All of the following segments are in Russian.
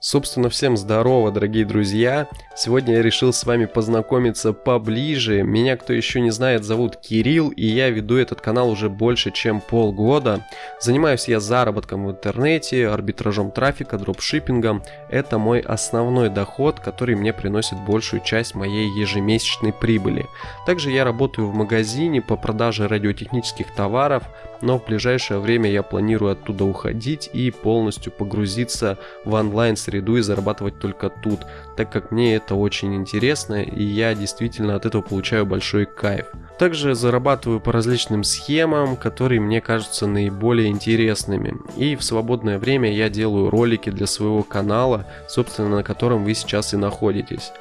Собственно, всем здорово, дорогие друзья! Сегодня я решил с вами познакомиться поближе. Меня, кто еще не знает, зовут Кирилл, и я веду этот канал уже больше, чем полгода. Занимаюсь я заработком в интернете, арбитражом трафика, дропшиппингом. Это мой основной доход, который мне приносит большую часть моей ежемесячной прибыли. Также я работаю в магазине по продаже радиотехнических товаров, но в ближайшее время я планирую оттуда уходить и полностью погрузиться в онлайн-среду и зарабатывать только тут, так как мне это очень интересно и я действительно от этого получаю большой кайф. Также зарабатываю по различным схемам, которые мне кажутся наиболее интересными. И в свободное время я делаю ролики для своего канала, собственно на котором вы сейчас и находитесь.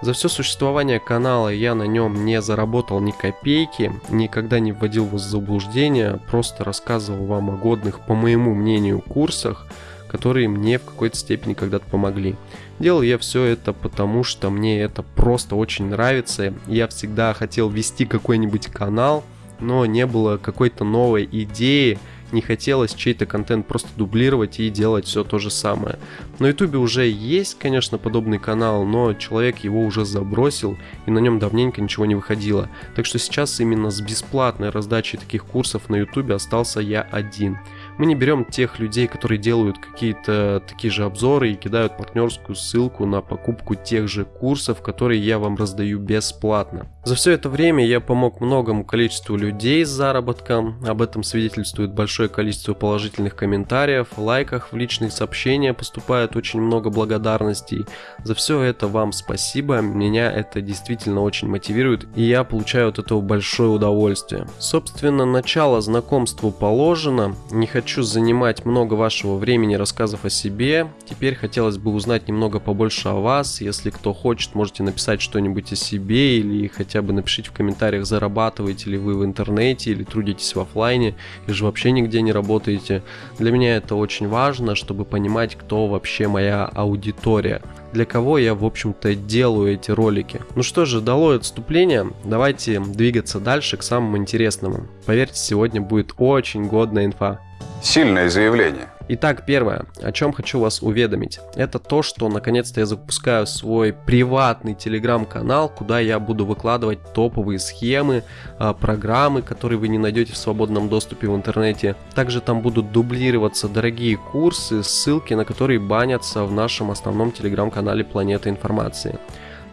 За все существование канала я на нем не заработал ни копейки, никогда не вводил вас в заблуждение, просто рассказывал вам о годных, по моему мнению, курсах, которые мне в какой-то степени когда-то помогли. Делал я все это потому, что мне это просто очень нравится. Я всегда хотел вести какой-нибудь канал, но не было какой-то новой идеи, не хотелось чей-то контент просто дублировать и делать все то же самое. На ютубе уже есть, конечно, подобный канал, но человек его уже забросил и на нем давненько ничего не выходило. Так что сейчас именно с бесплатной раздачей таких курсов на ютубе остался я один. Мы не берем тех людей, которые делают какие-то такие же обзоры и кидают партнерскую ссылку на покупку тех же курсов, которые я вам раздаю бесплатно. За все это время я помог многому количеству людей с заработком, об этом свидетельствует большое количество положительных комментариев, лайках, в личных сообщениях поступает очень много благодарностей. За все это вам спасибо, меня это действительно очень мотивирует и я получаю от этого большое удовольствие. Собственно, начало знакомству положено, не хочу хочу занимать много вашего времени рассказов о себе. Теперь хотелось бы узнать немного побольше о вас. Если кто хочет, можете написать что-нибудь о себе или хотя бы напишите в комментариях, зарабатываете ли вы в интернете или трудитесь в офлайне, или же вообще нигде не работаете. Для меня это очень важно, чтобы понимать, кто вообще моя аудитория для кого я, в общем-то, делаю эти ролики. Ну что же, дало отступление, давайте двигаться дальше к самому интересному. Поверьте, сегодня будет очень годная инфа. Сильное заявление. Итак, первое, о чем хочу вас уведомить, это то, что наконец-то я запускаю свой приватный телеграм-канал, куда я буду выкладывать топовые схемы, а, программы, которые вы не найдете в свободном доступе в интернете. Также там будут дублироваться дорогие курсы, ссылки на которые банятся в нашем основном телеграм-канале Планета Информации.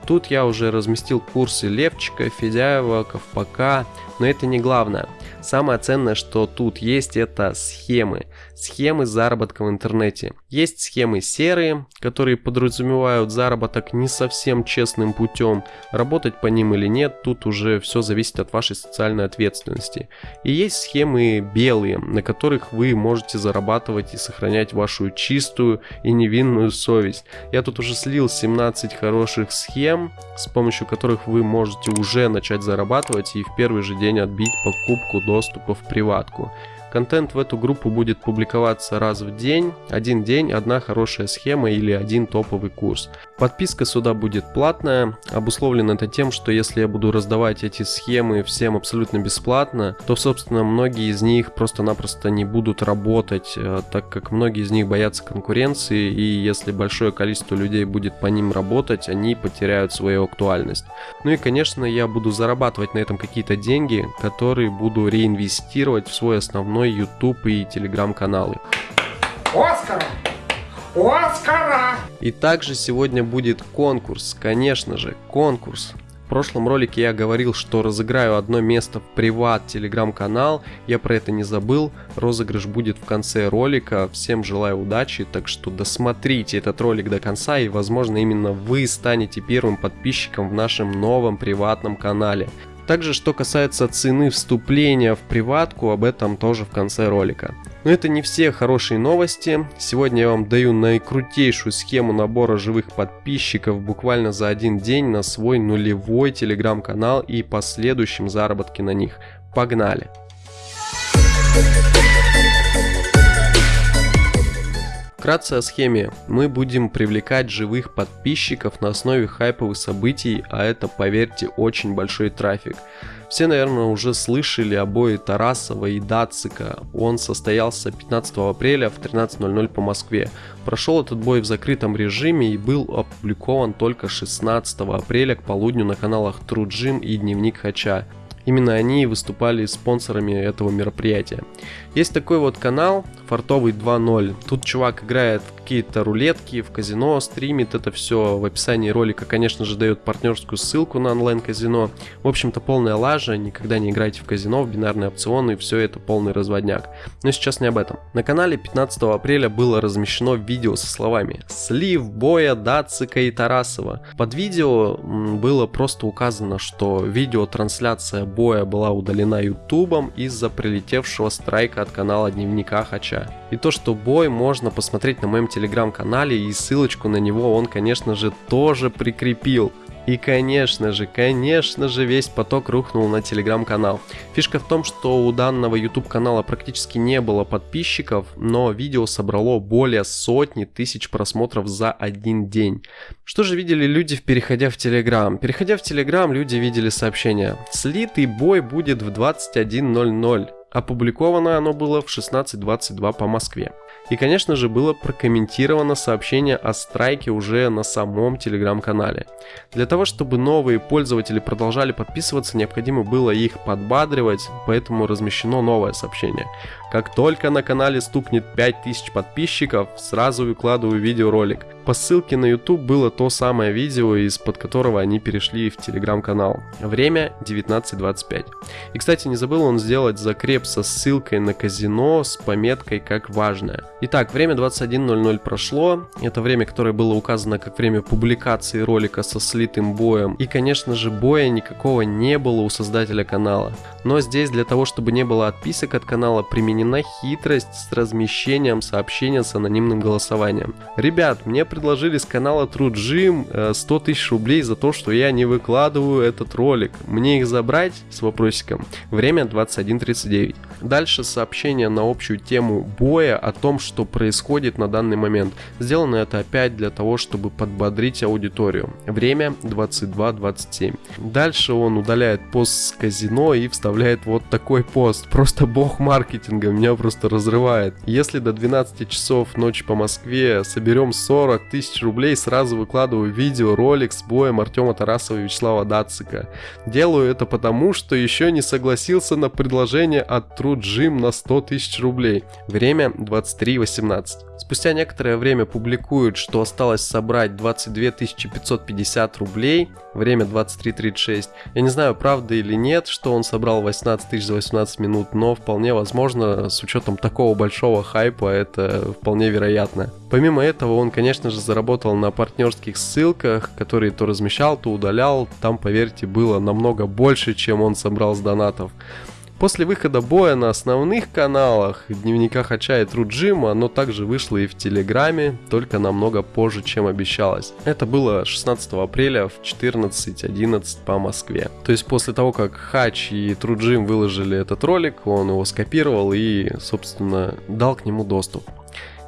Тут я уже разместил курсы Левчика, Федяева, Ковпака, но это не главное. Самое ценное, что тут есть, это схемы. Схемы заработка в интернете. Есть схемы серые, которые подразумевают заработок не совсем честным путем. Работать по ним или нет, тут уже все зависит от вашей социальной ответственности. И есть схемы белые, на которых вы можете зарабатывать и сохранять вашу чистую и невинную совесть. Я тут уже слил 17 хороших схем, с помощью которых вы можете уже начать зарабатывать и в первый же день отбить покупку доступа в приватку. Контент в эту группу будет публиковаться раз в день, один день, одна хорошая схема или один топовый курс. Подписка сюда будет платная, обусловлено это тем, что если я буду раздавать эти схемы всем абсолютно бесплатно, то собственно многие из них просто-напросто не будут работать, э, так как многие из них боятся конкуренции и если большое количество людей будет по ним работать, они потеряют свою актуальность. Ну и конечно я буду зарабатывать на этом какие-то деньги, которые буду реинвестировать в свой основной YouTube и Telegram каналы. Оскара! Оскара! И также сегодня будет конкурс, конечно же, конкурс. В прошлом ролике я говорил, что разыграю одно место в приват телеграм-канал, я про это не забыл, розыгрыш будет в конце ролика, всем желаю удачи, так что досмотрите этот ролик до конца и возможно именно вы станете первым подписчиком в нашем новом приватном канале. Также, что касается цены вступления в приватку, об этом тоже в конце ролика. Но это не все хорошие новости. Сегодня я вам даю наикрутейшую схему набора живых подписчиков буквально за один день на свой нулевой телеграм-канал и последующем заработке на них. Погнали! Вкратце о схеме. Мы будем привлекать живых подписчиков на основе хайповых событий, а это, поверьте, очень большой трафик. Все, наверное, уже слышали о бое Тарасова и Дацика. Он состоялся 15 апреля в 13.00 по Москве. Прошел этот бой в закрытом режиме и был опубликован только 16 апреля к полудню на каналах True Gym и Дневник Хача. Именно они выступали спонсорами этого мероприятия. Есть такой вот канал, Фартовый 2.0. Тут чувак играет в какие-то рулетки, в казино, стримит это все. В описании ролика, конечно же, дает партнерскую ссылку на онлайн-казино. В общем-то, полная лажа, никогда не играйте в казино, в бинарные опционы, все это полный разводняк. Но сейчас не об этом. На канале 15 апреля было размещено видео со словами «Слив боя Дацика и Тарасова». Под видео было просто указано, что видеотрансляция боя была удалена ютубом из-за прилетевшего страйка от канала Дневника Хача. И то, что бой можно посмотреть на моем телеграм-канале и ссылочку на него он, конечно же, тоже прикрепил. И конечно же, конечно же, весь поток рухнул на телеграм-канал. Фишка в том, что у данного YouTube канала практически не было подписчиков, но видео собрало более сотни тысяч просмотров за один день. Что же видели люди, переходя в телеграм? Переходя в телеграм, люди видели сообщение «Слитый бой будет в 21.00». Опубликовано оно было в 16.22 по Москве. И, конечно же, было прокомментировано сообщение о страйке уже на самом телеграм-канале. Для того, чтобы новые пользователи продолжали подписываться, необходимо было их подбадривать, поэтому размещено новое сообщение. Как только на канале стукнет 5000 подписчиков, сразу выкладываю видеоролик. По ссылке на YouTube было то самое видео, из-под которого они перешли в телеграм-канал. Время 19.25. И, кстати, не забыл он сделать закреп со ссылкой на казино с пометкой как важное. Итак, время 21.00 прошло. Это время, которое было указано как время публикации ролика со слитым боем. И, конечно же, боя никакого не было у создателя канала. Но здесь для того, чтобы не было отписок от канала, применена хитрость с размещением сообщения с анонимным голосованием. Ребят, мне предложили с канала True Gym 100 тысяч рублей за то, что я не выкладываю этот ролик. Мне их забрать? С вопросиком. Время 21.39. Dальше сообщение на общую тему боя о том, что происходит на данный момент. Сделано это опять для того, чтобы подбодрить аудиторию. Время 22.27. Дальше он удаляет пост с казино и вставляет вот такой пост. Просто бог маркетинга, меня просто разрывает. Если до 12 часов ночи по Москве соберем 40 тысяч рублей, сразу выкладываю видео, ролик с боем Артема Тарасова и Вячеслава Дацика. Делаю это потому, что еще не согласился на предложение от True на 100 тысяч рублей. Время 23.18. Спустя некоторое время публикуют, что осталось собрать 22 550 рублей, время 23.36. Я не знаю, правда или нет, что он собрал 18 тысяч за 18 минут, но вполне возможно, с учетом такого большого хайпа, это вполне вероятно. Помимо этого, он, конечно же, заработал на партнерских ссылках, которые то размещал, то удалял. Там, поверьте, было намного больше, чем он собрал с донатов. После выхода боя на основных каналах, дневниках Хача и Труджима, оно также вышло и в Телеграме, только намного позже, чем обещалось. Это было 16 апреля в 14.11 по Москве. То есть после того, как Хач и Труджим выложили этот ролик, он его скопировал и, собственно, дал к нему доступ.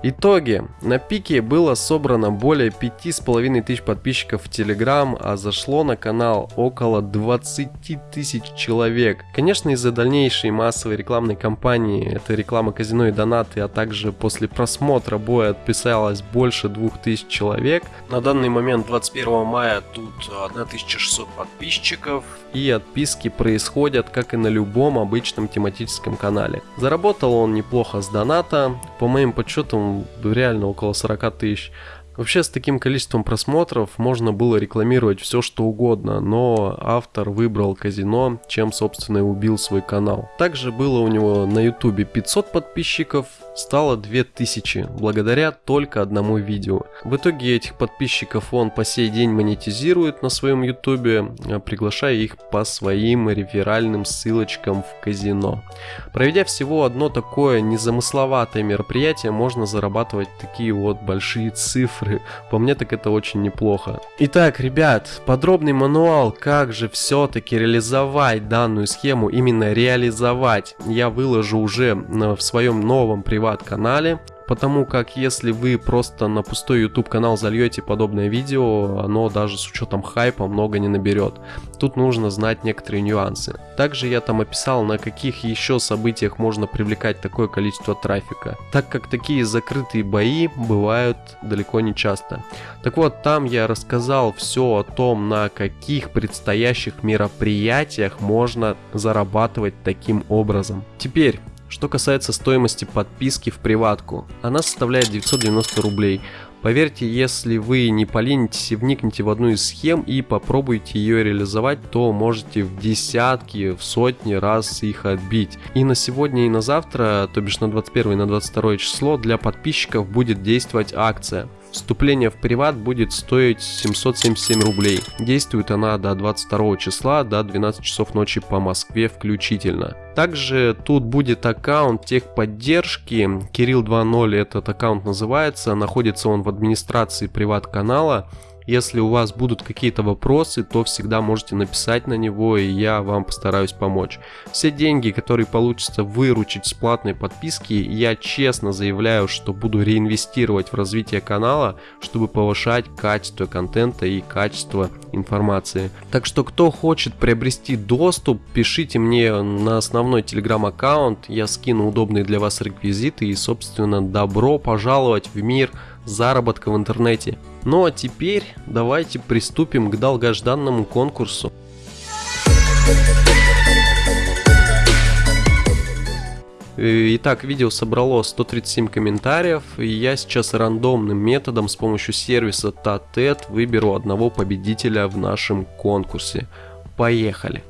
Итоги. На пике было собрано более 5,5 тысяч подписчиков в Telegram, а зашло на канал около 20 тысяч человек. Конечно, из-за дальнейшей массовой рекламной кампании, это реклама казино и донаты, а также после просмотра боя отписалось больше 2000 человек. На данный момент 21 мая тут 1600 подписчиков и отписки происходят, как и на любом обычном тематическом канале. Заработал он неплохо с доната, по моим подсчетам реально около 40 тысяч. Вообще с таким количеством просмотров можно было рекламировать все что угодно, но автор выбрал казино, чем собственно и убил свой канал. Также было у него на ютубе 500 подписчиков, стало 2000, благодаря только одному видео. В итоге этих подписчиков он по сей день монетизирует на своем ютубе, а приглашая их по своим реферальным ссылочкам в казино. Проведя всего одно такое незамысловатое мероприятие, можно зарабатывать такие вот большие цифры. По мне так это очень неплохо. Итак, ребят, подробный мануал, как же все-таки реализовать данную схему, именно реализовать, я выложу уже в своем новом приват приват-канале. Потому как если вы просто на пустой YouTube канал зальете подобное видео, оно даже с учетом хайпа много не наберет. Тут нужно знать некоторые нюансы. Также я там описал, на каких еще событиях можно привлекать такое количество трафика, так как такие закрытые бои бывают далеко не часто. Так вот, там я рассказал все о том, на каких предстоящих мероприятиях можно зарабатывать таким образом. Теперь, что касается стоимости подписки в приватку, она составляет 990 рублей. Поверьте, если вы не поленитесь и вникнете в одну из схем и попробуете ее реализовать, то можете в десятки, в сотни раз их отбить. И на сегодня и на завтра, то бишь на 21 и на 22 число, для подписчиков будет действовать акция. Вступление в приват будет стоить 777 рублей. Действует она до 22 числа, до 12 часов ночи по Москве включительно. Также тут будет аккаунт техподдержки, Кирилл 2.0 этот аккаунт называется, находится он в администрации приват канала. Если у вас будут какие-то вопросы, то всегда можете написать на него, и я вам постараюсь помочь. Все деньги, которые получится выручить с платной подписки, я честно заявляю, что буду реинвестировать в развитие канала, чтобы повышать качество контента и качество информации. Так что, кто хочет приобрести доступ, пишите мне на основной телеграм-аккаунт, я скину удобные для вас реквизиты и, собственно, добро пожаловать в мир заработка в интернете. Ну а теперь давайте приступим к долгожданному конкурсу. Э, итак, видео собрало 137 комментариев, и я сейчас рандомным методом с помощью сервиса TATET выберу одного победителя в нашем конкурсе. Поехали!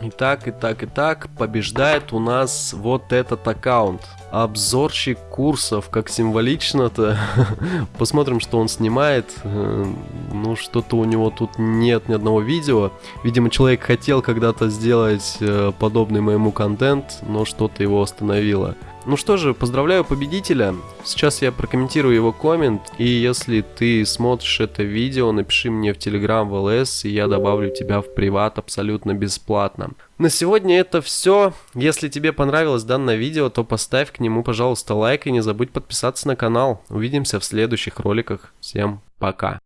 Итак, итак, итак, побеждает у нас вот этот аккаунт. Обзорщик курсов, как символично-то. Посмотрим, что он снимает. Э, ну, что-то у него тут нет ни одного видео. Видимо, человек хотел когда-то сделать э, подобный моему контент, но что-то его остановило. Ну что же, поздравляю победителя. Сейчас я прокомментирую его коммент, и если ты смотришь это видео, напиши мне в Telegram в ЛС, и я добавлю тебя в приват абсолютно бесплатно. На сегодня это все. Если тебе понравилось данное видео, то поставь к нему, пожалуйста, лайк и не забудь подписаться на канал. Увидимся в следующих роликах. Всем пока.